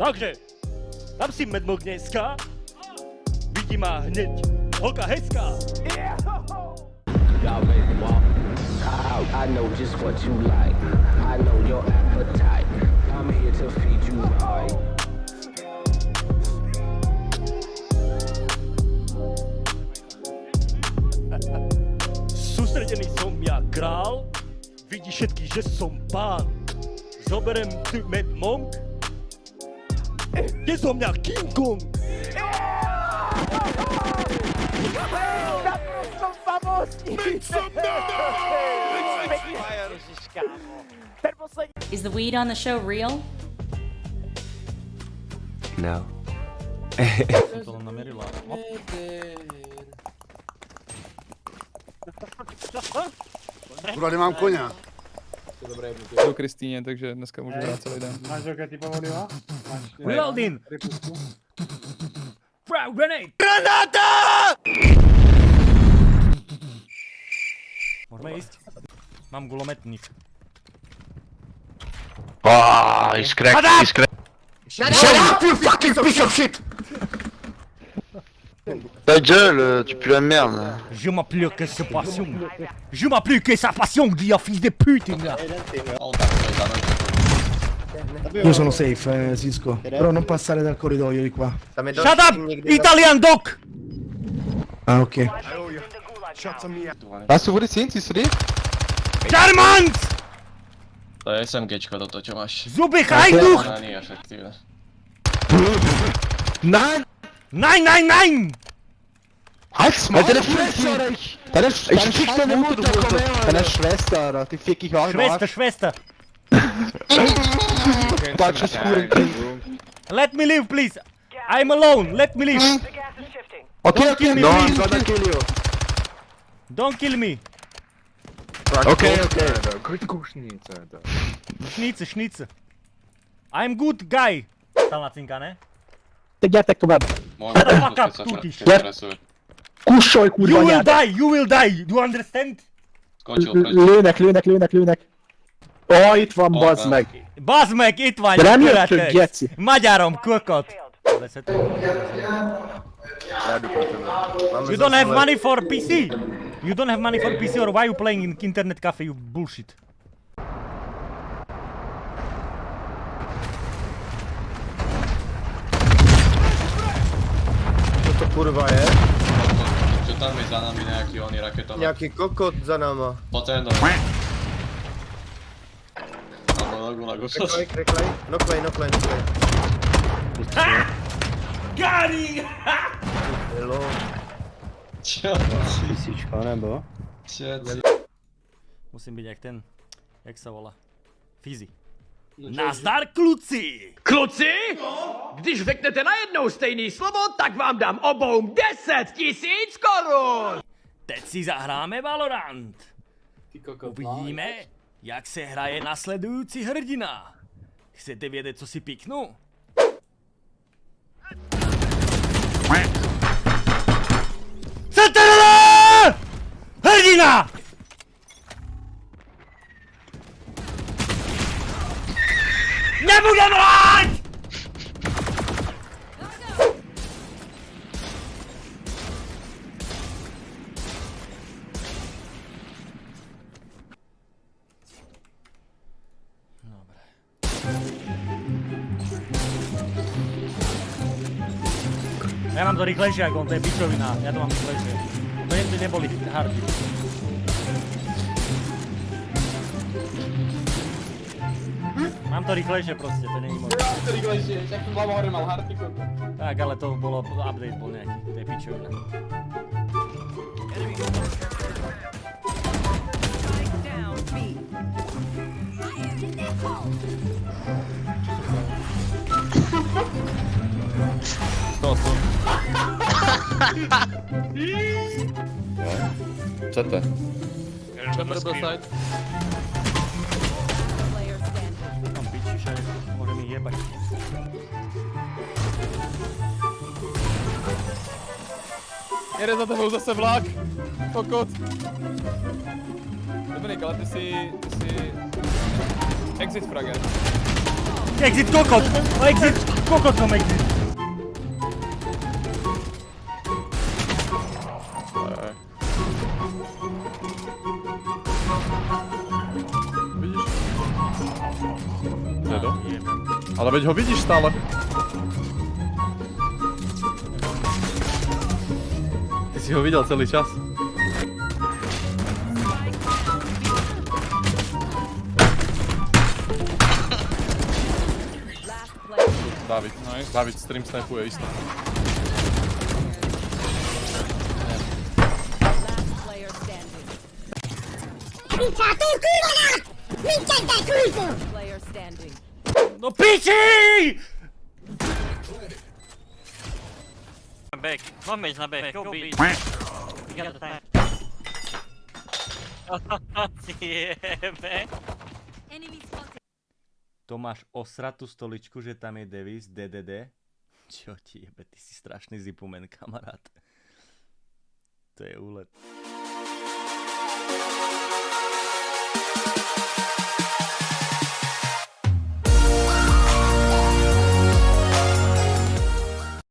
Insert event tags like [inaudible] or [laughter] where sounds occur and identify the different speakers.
Speaker 1: Takže, tam si medmo dneska, vidí má hneď holka hezká.
Speaker 2: Y'all make me walk. I, I know just what you like. I know your appetite. I'm here to feed you right.
Speaker 1: Sústredený som ja král, vidí všetky, že som pán.
Speaker 3: 저번엔 계속 킹콩
Speaker 4: Is the weed on the show real?
Speaker 5: No.
Speaker 6: Kurva, nemám koně.
Speaker 7: do Kristýně, takže dneska můžu hrát celý den.
Speaker 8: Máš roky povolila? Máš
Speaker 1: Reloading!
Speaker 8: Rypusku?
Speaker 1: Frag grenade! Môžeme ísť? Mám gulometník.
Speaker 5: Oh, he's cracked, he's cracked.
Speaker 6: Shut up, you fucking piece of shit!
Speaker 5: Ta gueule, tu pues la merde.
Speaker 1: Je m'applique que sa passion. Je m'applique que sa passion, dia fils de pute, là.
Speaker 9: Io sono safe, eh, Cisco. Però non passare dal corridoio di qua.
Speaker 1: Shut up, Italian doc!
Speaker 9: Ah, ok.
Speaker 7: Vás tu vody syn, siehst du die?
Speaker 1: Germans!
Speaker 10: To je SMGčko toto, čo máš.
Speaker 1: Zuby hajduch!
Speaker 10: Není efektívne.
Speaker 9: Nein!
Speaker 1: Nein, nein, nein!
Speaker 9: Halt's Maul! Deine Schwester! Deine Schwester! Ich fick deine Mutter, komm her! Deine Schwester, die fick ich auch
Speaker 1: Schwester, Schwester.
Speaker 9: Deutsches Hurenkind.
Speaker 1: Let me live, please. I'm alone. Let me live.
Speaker 9: Okay,
Speaker 1: Don't kill
Speaker 9: okay,
Speaker 1: me,
Speaker 9: no,
Speaker 1: please.
Speaker 9: I'm gonna kill you.
Speaker 1: Don't kill me.
Speaker 9: Okay, okay.
Speaker 1: Šnice, šnice. I'm good guy. Stal na cinka,
Speaker 9: vám.
Speaker 10: Môžem
Speaker 1: the fuck up, tutíš.
Speaker 10: stresuje.
Speaker 9: Kušoj,
Speaker 1: You
Speaker 9: kurva,
Speaker 1: will die, you will die. Do you understand?
Speaker 9: Lőnek, lőnek, lőnek, lőnek. Ó, itt van, bazd
Speaker 10: van.
Speaker 9: meg.
Speaker 1: Bazd meg, itt vagy.
Speaker 9: De nem jöttök, geci.
Speaker 1: Magyarom, kökot. You don't have money for PC. You don't have money for PC or why you playing in internet cafe, you bullshit.
Speaker 6: Kurva je?
Speaker 10: Čo tam je za nami nejaký oný raketový?
Speaker 6: Nějaký kokot za náma.
Speaker 10: Poď sem do... Alebo nogu na gusle.
Speaker 6: Reklej, reklej. Noklej, noklej, noklej.
Speaker 1: Gary!
Speaker 6: Hello.
Speaker 10: Čo?
Speaker 9: Písička, nebo?
Speaker 10: Čo?
Speaker 1: Musím být jak ten, jak se volá. Fizi. Nazdar kluci!
Speaker 3: Kluci, když řeknete najednou stejný slovo, tak vám dám obou 10 tisíc korun!
Speaker 1: Teď si zahráme Valorant. Uvidíme, jak se hraje nasledující hrdina. Chcete vědět, co si piknu? Nebudem hrát! Ja mám to rýchlejšie ako on, to je pičovina, ja to mám rýchlejšie. To nie, neboli hardy. Mám to rýchlejšie proste, to není možné.
Speaker 7: To rýchlejšie, však to hlava hore mal harty koko.
Speaker 1: Tak, ale to bolo, update bol nejaký, to je pičovina.
Speaker 7: To, [laughs] to.
Speaker 5: Co to je?
Speaker 7: Chamber byl side.
Speaker 1: Jebať.
Speaker 7: Jede za tebou zase vlak. Kokot. Dominik, ale ty si, ty si... Exit frager.
Speaker 1: Exit kokot! No exit! Kokot mám exit!
Speaker 11: Ale veď ho vidíš stále. Ty si ho viděl celý čas. David, nice. David stream snipuje isto.
Speaker 1: No piči!
Speaker 3: Back. One mage na back. Go B.
Speaker 1: To máš osratú stoličku, že tam je Davis, DDD? Čo ti jebe, ty si strašný zipumen, kamarát. To je úlet.